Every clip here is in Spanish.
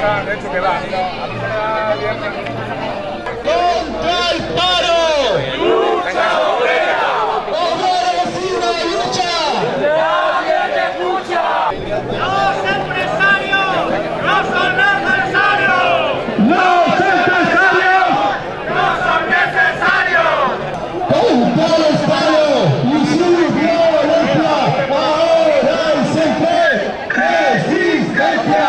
¡Contra el paro! ¡Lucha obrera! ¡Obreros y una lucha! ¡Los empresarios no son necesarios! ¡Los empresarios! ¡No son necesarios! ¡Contra el paro! ¡Y su violencia! ¡Ahora y siempre! ¡Resistencia!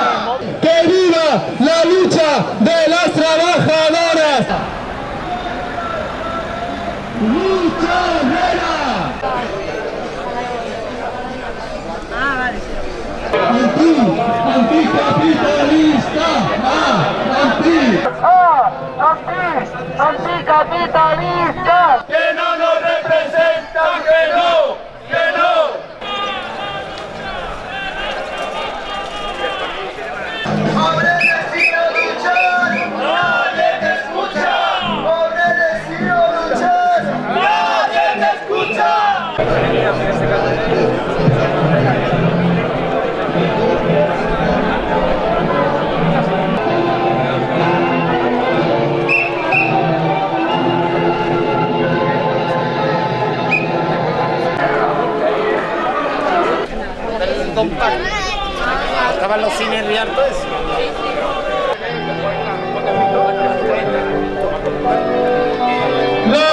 ¡Que viva la lucha de las trabajadoras! ¡Lucha obrera! Anti, anticapitalista, ah, anti. ¡Anticapitalista! Estaban los cines. La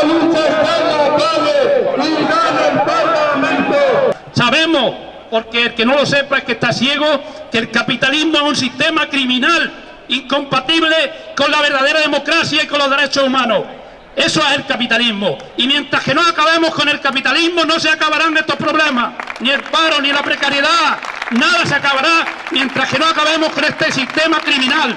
lucha está en la calle y gana el Parlamento. Sabemos, porque el que no lo sepa es que está ciego, que el capitalismo es un sistema criminal, incompatible con la verdadera democracia y con los derechos humanos. Eso es el capitalismo. Y mientras que no acabemos con el capitalismo, no se acabarán estos problemas. Ni el paro, ni la precariedad. Nada se acabará mientras que no acabemos con este sistema criminal.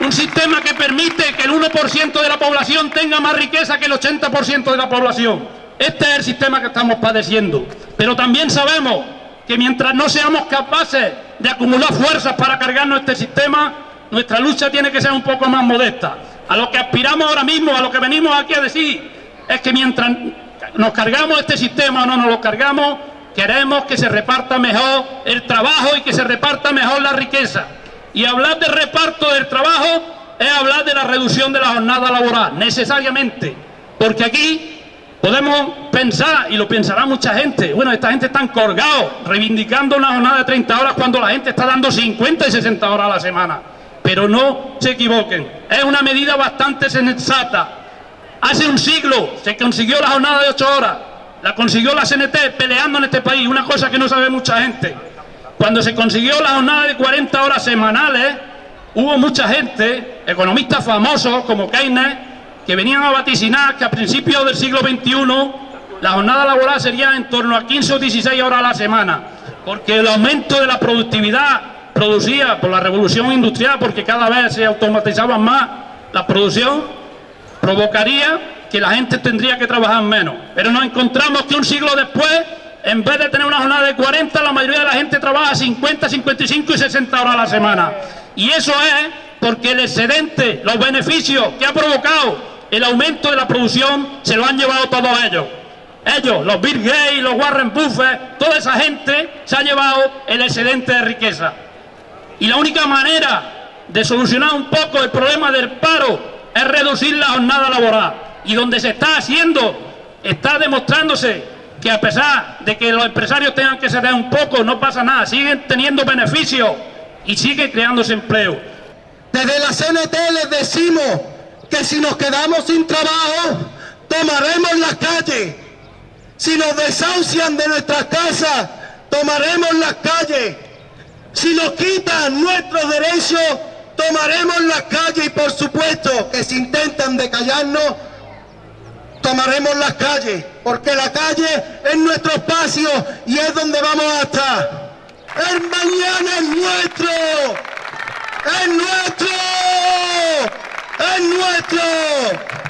Un sistema que permite que el 1% de la población tenga más riqueza que el 80% de la población. Este es el sistema que estamos padeciendo. Pero también sabemos que mientras no seamos capaces de acumular fuerzas para cargarnos este sistema, nuestra lucha tiene que ser un poco más modesta. A lo que aspiramos ahora mismo, a lo que venimos aquí a decir, es que mientras nos cargamos este sistema o no nos lo cargamos, queremos que se reparta mejor el trabajo y que se reparta mejor la riqueza. Y hablar de reparto del trabajo es hablar de la reducción de la jornada laboral, necesariamente. Porque aquí podemos pensar, y lo pensará mucha gente, bueno, esta gente está colgados, reivindicando una jornada de 30 horas cuando la gente está dando 50 y 60 horas a la semana. Pero no se equivoquen, es una medida bastante sensata. Hace un siglo se consiguió la jornada de 8 horas, la consiguió la CNT peleando en este país, una cosa que no sabe mucha gente. Cuando se consiguió la jornada de 40 horas semanales, hubo mucha gente, economistas famosos como Keynes, que venían a vaticinar que a principios del siglo XXI la jornada laboral sería en torno a 15 o 16 horas a la semana, porque el aumento de la productividad producida por la revolución industrial, porque cada vez se automatizaba más la producción, provocaría que la gente tendría que trabajar menos. Pero nos encontramos que un siglo después, en vez de tener una jornada de 40, la mayoría de la gente trabaja 50, 55 y 60 horas a la semana. Y eso es porque el excedente, los beneficios que ha provocado el aumento de la producción, se lo han llevado todos ellos. Ellos, los Bill Gates, los Warren Buffett, toda esa gente se ha llevado el excedente de riqueza. Y la única manera de solucionar un poco el problema del paro es reducir la jornada laboral. Y donde se está haciendo, está demostrándose que a pesar de que los empresarios tengan que ceder un poco, no pasa nada, siguen teniendo beneficios y sigue creándose empleo. Desde la CNT les decimos que si nos quedamos sin trabajo, tomaremos las calles. Si nos desahucian de nuestras casas, tomaremos las calles. Si nos quitan nuestros derechos, tomaremos las calles y por supuesto que si intentan decallarnos, tomaremos las calles, porque la calle es nuestro espacio y es donde vamos a estar. El mañana es nuestro, es nuestro, es nuestro.